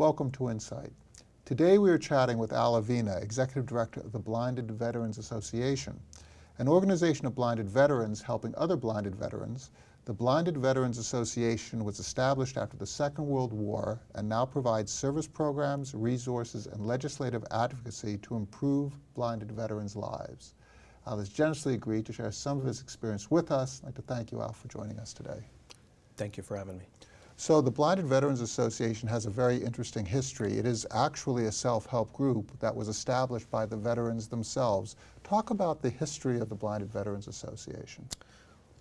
Welcome to Insight. Today we are chatting with Al Avina, Executive Director of the Blinded Veterans Association, an organization of blinded veterans helping other blinded veterans. The Blinded Veterans Association was established after the Second World War and now provides service programs, resources, and legislative advocacy to improve blinded veterans' lives. Al has generously agreed to share some of his experience with us. I'd like to thank you, Al, for joining us today. Thank you for having me. So the Blinded Veterans Association has a very interesting history. It is actually a self-help group that was established by the veterans themselves. Talk about the history of the Blinded Veterans Association.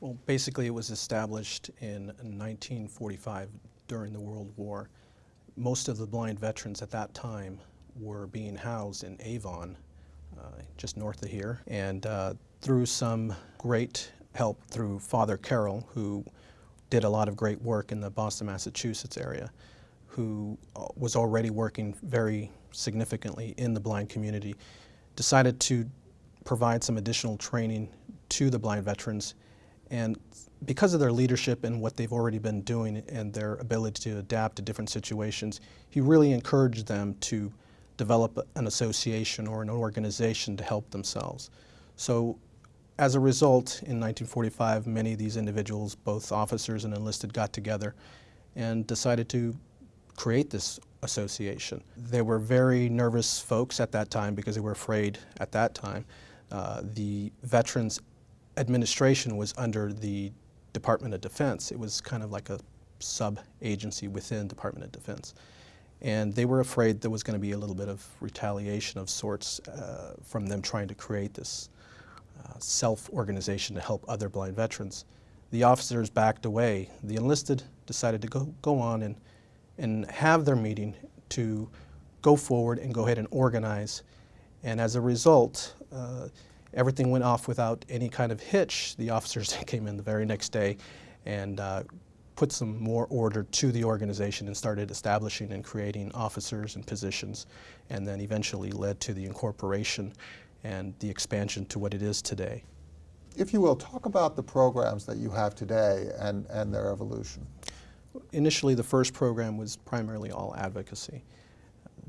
Well, basically it was established in 1945 during the World War. Most of the blind veterans at that time were being housed in Avon, uh, just north of here, and uh, through some great help through Father Carroll, who did a lot of great work in the Boston, Massachusetts area, who uh, was already working very significantly in the blind community, decided to provide some additional training to the blind veterans. And because of their leadership and what they've already been doing and their ability to adapt to different situations, he really encouraged them to develop an association or an organization to help themselves. So as a result, in 1945, many of these individuals, both officers and enlisted, got together and decided to create this association. They were very nervous folks at that time because they were afraid at that time. Uh, the Veterans Administration was under the Department of Defense. It was kind of like a sub-agency within Department of Defense. And they were afraid there was going to be a little bit of retaliation of sorts uh, from them trying to create this self-organization to help other blind veterans. The officers backed away. The enlisted decided to go, go on and, and have their meeting to go forward and go ahead and organize. And as a result, uh, everything went off without any kind of hitch. The officers came in the very next day and uh, put some more order to the organization and started establishing and creating officers and positions and then eventually led to the incorporation and the expansion to what it is today. If you will, talk about the programs that you have today and, and their evolution. Initially, the first program was primarily all advocacy.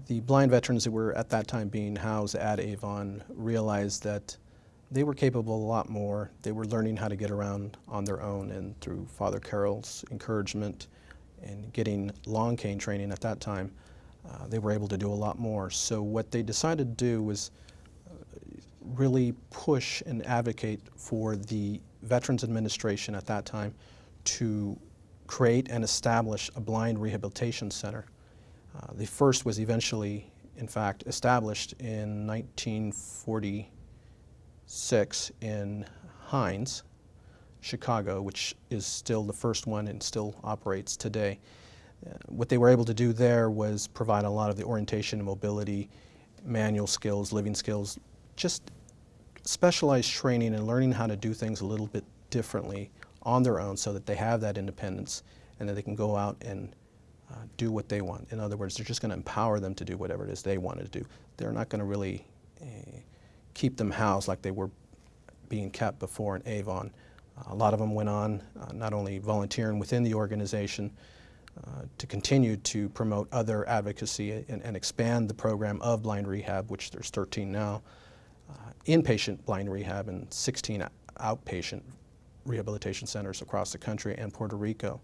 The blind veterans that were at that time being housed at Avon realized that they were capable a lot more. They were learning how to get around on their own and through Father Carroll's encouragement and getting long cane training at that time, uh, they were able to do a lot more. So what they decided to do was really push and advocate for the Veterans Administration at that time to create and establish a blind rehabilitation center. Uh, the first was eventually, in fact, established in 1946 in Hines, Chicago, which is still the first one and still operates today. Uh, what they were able to do there was provide a lot of the orientation and mobility, manual skills, living skills, just specialized training and learning how to do things a little bit differently on their own so that they have that independence and that they can go out and uh, do what they want. In other words, they're just going to empower them to do whatever it is they want to do. They're not going to really uh, keep them housed like they were being kept before in Avon. Uh, a lot of them went on uh, not only volunteering within the organization uh, to continue to promote other advocacy and, and expand the program of blind rehab, which there's 13 now, inpatient blind rehab and 16 outpatient rehabilitation centers across the country and Puerto Rico.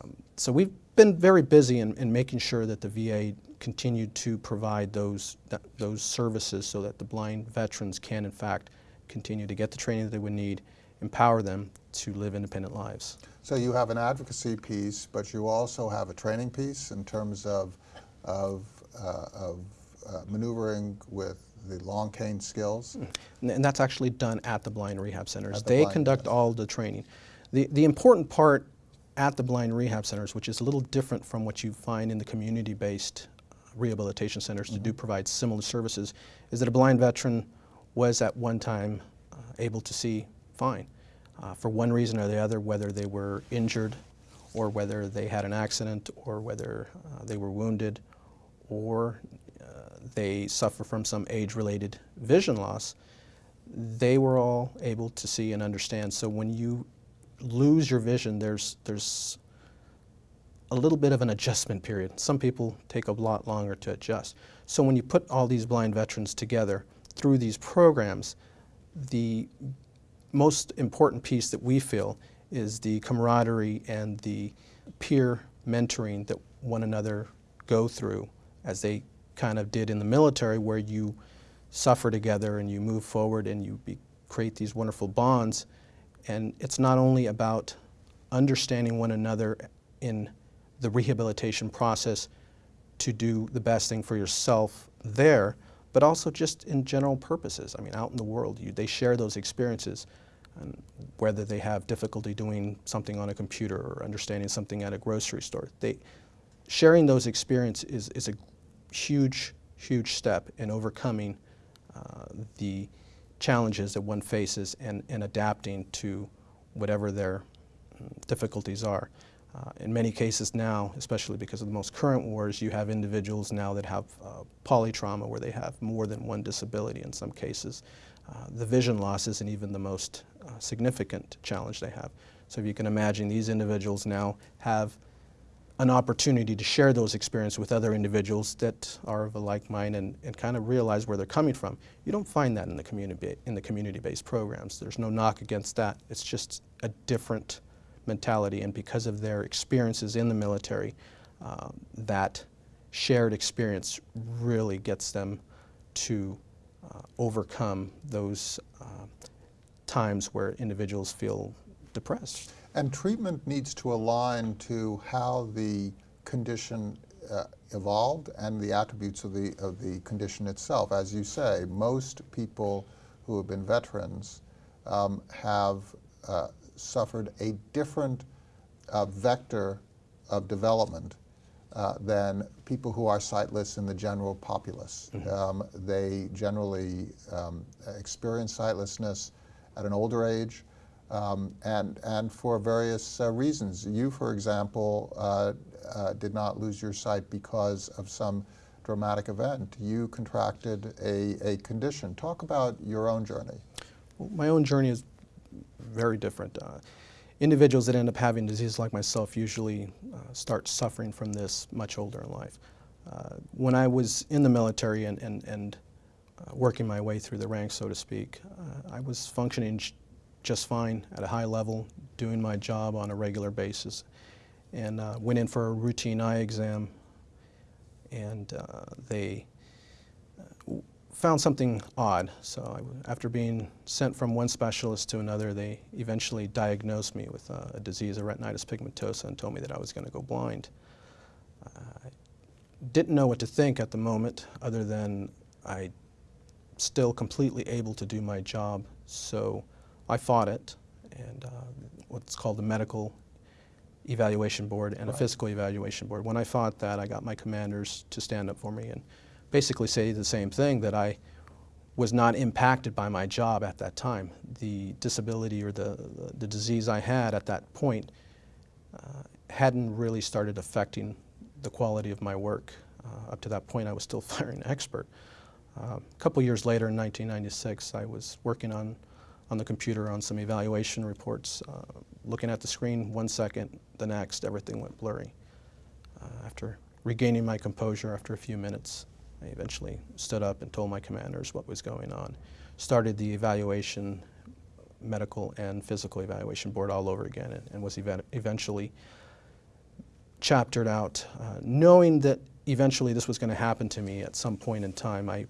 Um, so we've been very busy in, in, making sure that the VA continued to provide those, th those services so that the blind veterans can in fact continue to get the training that they would need, empower them to live independent lives. So you have an advocacy piece, but you also have a training piece in terms of, of, uh, of uh, maneuvering with the long cane skills? And that's actually done at the blind rehab centers. The they conduct all the training. The, the important part at the blind rehab centers, which is a little different from what you find in the community-based rehabilitation centers mm -hmm. to do mm-hmm. provide similar services, is that a blind veteran was at one time uh, able to see fine. Uh, for one reason or the other, whether they were injured or whether they had an accident or whether uh, they were wounded or they suffer from some age-related vision loss, they were all able to see and understand. So when you lose your vision, there's, there's a little bit of an adjustment period. Some people take a lot longer to adjust. So when you put all these blind veterans together through these programs, the most important piece that we feel is the camaraderie and the peer mentoring that one another go through as they kind of did in the military where you suffer together and you move forward and you be, create these wonderful bonds. And it's not only about understanding one another in the rehabilitation process to do the best thing for yourself there, but also just in general purposes. I mean, out in the world, you, they share those experiences, and whether they have difficulty doing something on a computer or understanding something at a grocery store. They, sharing those experiences is, is a huge, huge step in overcoming uh, the challenges that one faces and, and adapting to whatever their mm, difficulties are. Uh, in many cases now, especially because of the most current wars, you have individuals now that have uh, polytrauma where they have more than one disability in some cases. Uh, the vision loss isn't even the most uh, significant challenge they have. So if you can imagine these individuals now have an opportunity to share those experiences with other individuals that are of a like mind and, and kind of realize where they're coming from. You don't find that in the community in the community-based programs. There's no knock against that. It's just a different mentality, and because of their experiences in the military, uh, that shared experience really gets them to uh, overcome those uh, times where individuals feel depressed. And treatment needs to align to how the condition uh, evolved and the attributes of the, of the condition itself. As you say, most people who have been veterans um, have uh, suffered a different uh, vector of development uh, than people who are sightless in the general populace. Mm -hmm. um, they generally um, experience sightlessness at an older age um, and, and for various uh, reasons. You, for example, uh, uh, did not lose your sight because of some dramatic event. You contracted a, a condition. Talk about your own journey. Well, my own journey is very different. Uh, individuals that end up having disease like myself usually uh, start suffering from this much older in life. Uh, when I was in the military and, and, and working my way through the ranks, so to speak, I was functioning just fine at a high level, doing my job on a regular basis, and uh, went in for a routine eye exam, and uh, they found something odd. So I, after being sent from one specialist to another, they eventually diagnosed me with uh, a disease of retinitis pigmentosa and told me that I was going to go blind. I didn't know what to think at the moment other than I still completely able to do my job. So I fought it and uh, what's called the medical evaluation board and right. a physical evaluation board. When I fought that, I got my commanders to stand up for me and basically say the same thing, that I was not impacted by my job at that time. The disability or the, the, the disease I had at that point uh, hadn't really started affecting the quality of my work. Uh, up to that point, I was still firing expert. Uh, a couple years later, in 1996, I was working on, on the computer on some evaluation reports. Uh, looking at the screen, one second, the next, everything went blurry. Uh, after regaining my composure after a few minutes, I eventually stood up and told my commanders what was going on. Started the evaluation, medical and physical evaluation board all over again and, and was ev eventually chaptered out. Uh, knowing that eventually this was going to happen to me at some point in time, I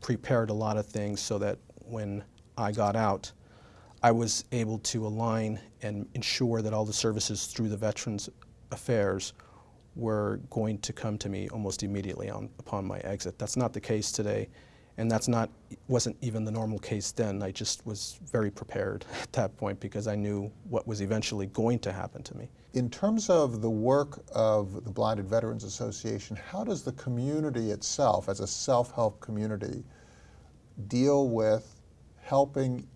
prepared a lot of things so that when I got out, I was able to align and ensure that all the services through the Veterans Affairs were going to come to me almost immediately on, upon my exit. That's not the case today, and that's not wasn't even the normal case then. I just was very prepared at that point because I knew what was eventually going to happen to me. In terms of the work of the Blinded Veterans Association, how does the community itself, as a self-help community, deal with helping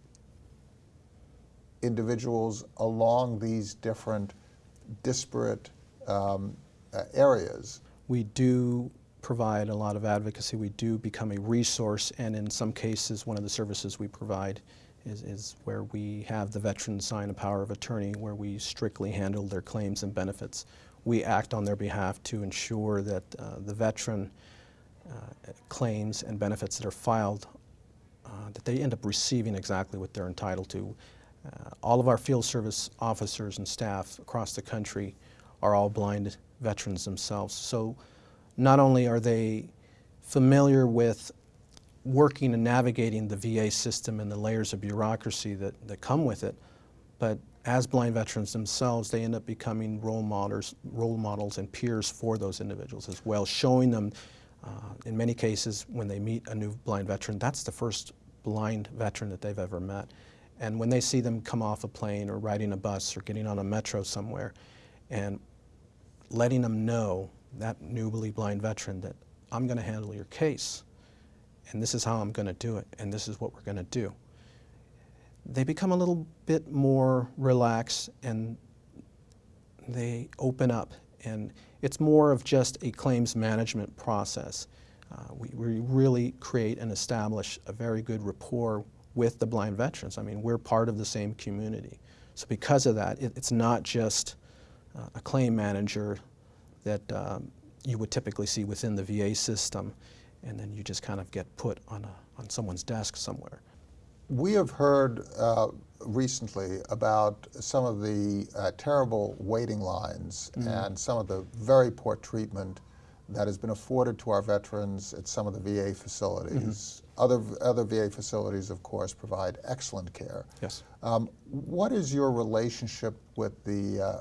individuals along these different disparate um, uh, areas. We do provide a lot of advocacy. We do become a resource, and in some cases, one of the services we provide is, is where we have the veteran sign a power of attorney, where we strictly handle their claims and benefits. we act on their behalf to ensure that uh, the veteran uh, claims and benefits that are filed, uh, that they end up receiving exactly what they're entitled to. Uh, all of our field service officers and staff across the country are all blind veterans themselves. So not only are they familiar with working and navigating the VA system and the layers of bureaucracy that, that come with it, but as blind veterans themselves, they end up becoming role models, role models and peers for those individuals as well, showing them, uh, in many cases, when they meet a new blind veteran, that's the first blind veteran that they've ever met. And when they see them come off a plane or riding a bus or getting on a metro somewhere, and letting them know, that newly blind veteran, that I'm going to handle your case, and this is how I'm going to do it, and this is what we're going to do they become a little bit more relaxed and they open up. And it's more of just a claims management process. Uh, we, we really create and establish a very good rapport with the blind veterans. I mean, we're part of the same community. So because of that, it, it's not just uh, a claim manager that um, you would typically see within the VA system, and then you just kind of get put on, a, on someone's desk somewhere. We have heard uh, recently about some of the uh, terrible waiting lines mm -hmm. and some of the very poor treatment that has been afforded to our veterans at some of the VA facilities. Mm -hmm. Other, other VA facilities, of course, provide excellent care. Yes. Um, what is your relationship with the, uh,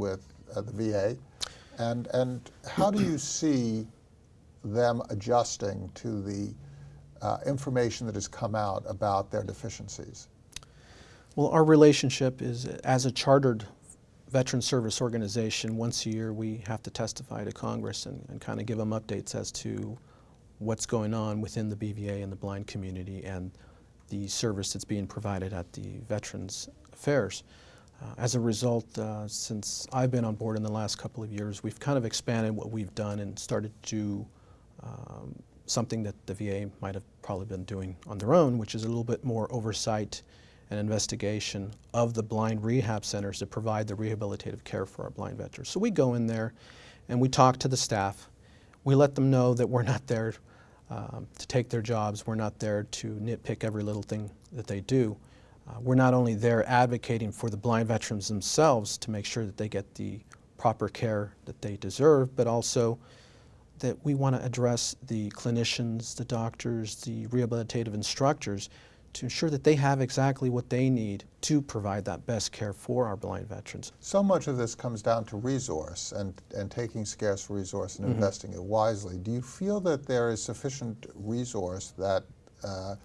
with uh, the VA? And, and how do you see them adjusting to the uh, information that has come out about their deficiencies? Well, our relationship is as a chartered veteran service organization, once a year we have to testify to Congress and, and kind of give them updates as to what's going on within the BVA and the blind community and the service that's being provided at the Veterans Affairs. Uh, as a result, uh, since I've been on board in the last couple of years, we've kind of expanded what we've done and started to um, something that the VA might have probably been doing on their own, which is a little bit more oversight and investigation of the blind rehab centers that provide the rehabilitative care for our blind veterans. So we go in there and we talk to the staff. We let them know that we're not there um, to take their jobs. We're not there to nitpick every little thing that they do. Uh, we're not only there advocating for the blind veterans themselves to make sure that they get the proper care that they deserve, but also that we want to address the clinicians, the doctors, the rehabilitative instructors to ensure that they have exactly what they need to provide that best care for our blind veterans. So much of this comes down to resource and, and taking scarce resource and mm -hmm. investing it wisely. Do you feel that there is sufficient resource that uh,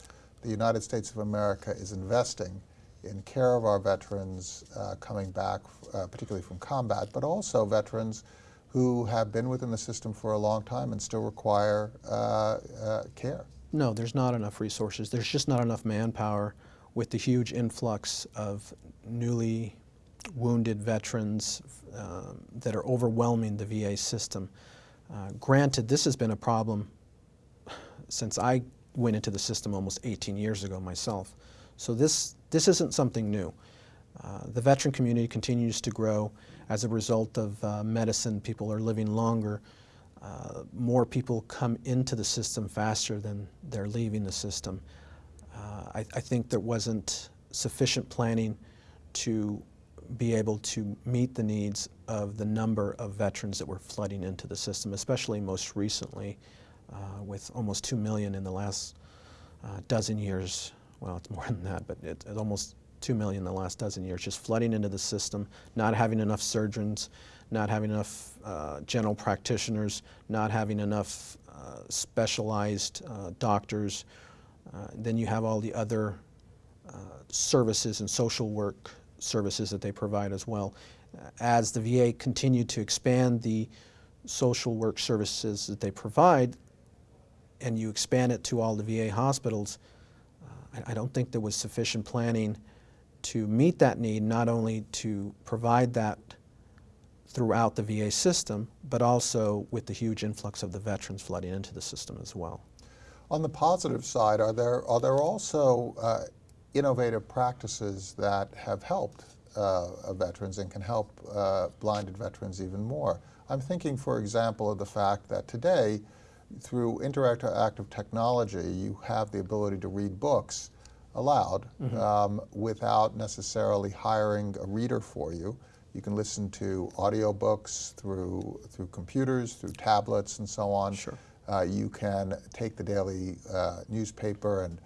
the United States of America is investing in care of our veterans uh, coming back, uh, particularly from combat, but also veterans who have been within the system for a long time and still require uh, uh, care. No, there's not enough resources. There's just not enough manpower with the huge influx of newly wounded veterans uh, that are overwhelming the VA system. Uh, granted, this has been a problem since I went into the system almost 18 years ago myself. So this, this isn't something new. Uh, the veteran community continues to grow as a result of uh, medicine. People are living longer. Uh, more people come into the system faster than they're leaving the system. Uh, I, I, think there wasn't sufficient planning to be able to meet the needs of the number of veterans that were flooding into the system, especially most recently uh, with almost 2 million in the last uh, dozen years. Well, it's more than that, but it, it's almost 2 million in the last dozen years, just flooding into the system, not having enough surgeons, not having enough uh, general practitioners, not having enough uh, specialized uh, doctors. Uh, then you have all the other uh, services and social work services that they provide as well. As the VA continued to expand the social work services that they provide, and you expand it to all the VA hospitals, uh, I, I don't think there was sufficient planning to meet that need, not only to provide that throughout the VA system, but also with the huge influx of the veterans flooding into the system as well. On the positive side, are there, are there also uh, innovative practices that have helped uh, veterans and can help uh, blinded veterans even more. I'm thinking, for example, of the fact that today, through interactive technology, you have the ability to read books aloud um, without necessarily hiring a reader for you. You can listen to audiobooks through through computers, through tablets, and so on. Sure. Uh, you can take the daily uh, newspaper and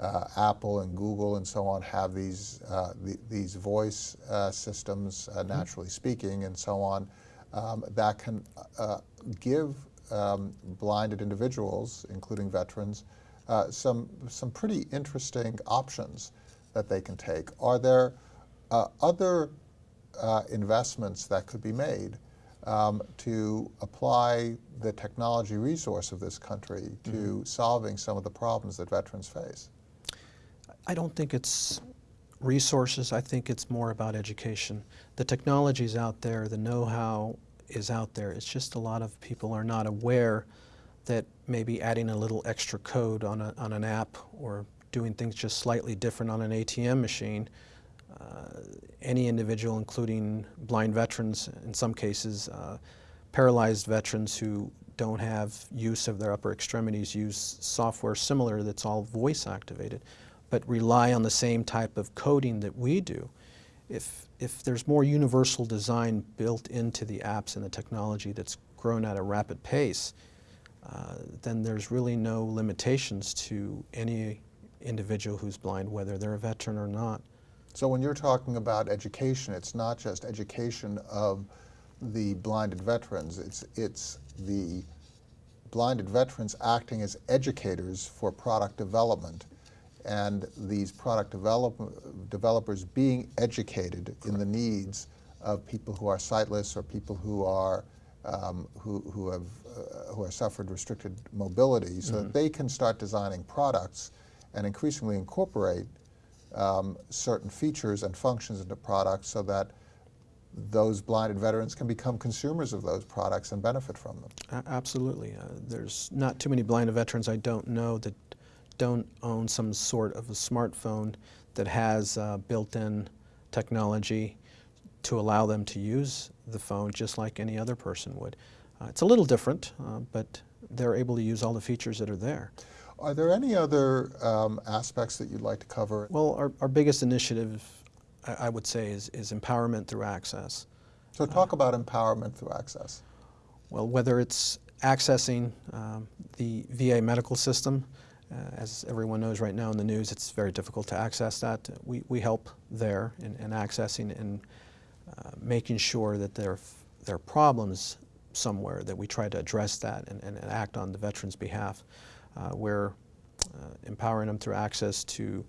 uh, Apple and Google and so on have these uh, the, these voice uh, systems, uh, naturally speaking, and so on, um, that can uh, give um, blinded individuals, including veterans, uh, some some pretty interesting options that they can take. Are there uh, other uh, investments that could be made um, to apply the technology resource of this country to solving some of the problems that veterans face? I don't think it's resources. I think it's more about education. The technology's out there. The know-how is out there. It's just a lot of people are not aware that maybe adding a little extra code on, a, on an app or doing things just slightly different on an ATM machine, any individual, including blind veterans in some cases, uh, paralyzed veterans who don't have use of their upper extremities use software similar that's all voice activated, but rely on the same type of coding that we do. If, if there's more universal design built into the apps and the technology that's grown at a rapid pace, uh, then there's really no limitations to any individual who's blind, whether they're a veteran or not. So when you're talking about education, it's not just education of the blinded veterans, it's, it's the blinded veterans acting as educators for product development and these product develop, developers being educated in the needs of people who are sightless or people who are um, who, who have uh, who have suffered restricted mobility so that they can start designing products and increasingly incorporate um, certain features and functions into products so that those blinded veterans can become consumers of those products and benefit from them. Absolutely. Uh, there's not too many blinded veterans I don't know that don't own some sort of a smartphone that has uh, built-in technology to allow them to use the phone just like any other person would. Uh, it's a little different, uh, but they're able to use all the features that are there. Are there any other um, aspects that you'd like to cover? Well, our, our biggest initiative, I, I would say, is, is empowerment through access. So talk about empowerment through access. Well, whether it's accessing um, the VA medical system, uh, as everyone knows right now in the news, it's very difficult to access that. We, we help there in, in accessing and uh, making sure that there, there are problems somewhere that we try to address that and, and, and act on the veterans' behalf. Uh, we're uh, empowering them through access to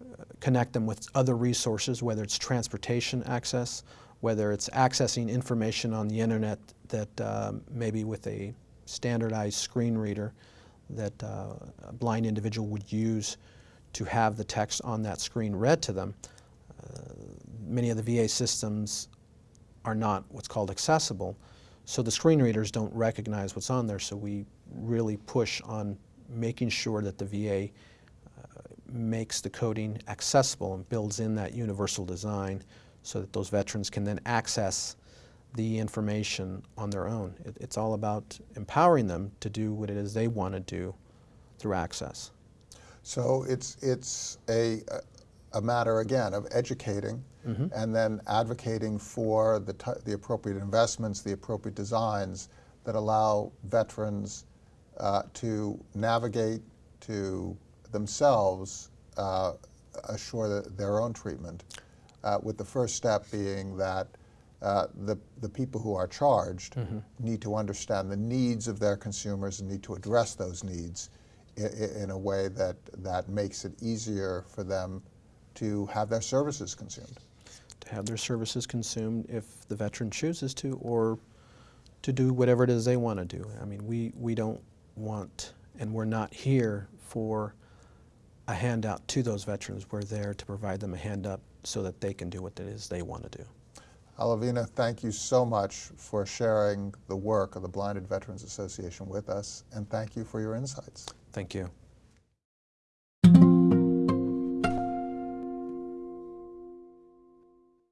uh, connect them with other resources, whether it's transportation access, whether it's accessing information on the internet that maybe with a standardized screen reader that uh, a blind individual would use to have the text on that screen read to them. Uh, many of the VA systems are not what's called accessible, so the screen readers don't recognize what's on there, so we really push on making sure that the VA uh, makes the coding accessible and builds in that universal design so that those veterans can then access the information on their own. It, it's all about empowering them to do what it is they want to do through access. So it's, it's a, a matter, again, of educating and then advocating for the, t- the appropriate investments, the appropriate designs that allow veterans uh, to navigate to themselves uh, assure that their own treatment, uh, with the first step being that uh, the, the people who are charged need to understand the needs of their consumers and need to address those needs in, in a way that, that makes it easier for them to have their services consumed. To have their services consumed if the veteran chooses to, or to do whatever it is they want to do. I mean, we, we don't want, and we're not here for a handout to those veterans. We're there to provide them a hand up so that they can do what it is they want to do. Al Avina, thank you so much for sharing the work of the Blinded Veterans Association with us, and thank you for your insights. Thank you.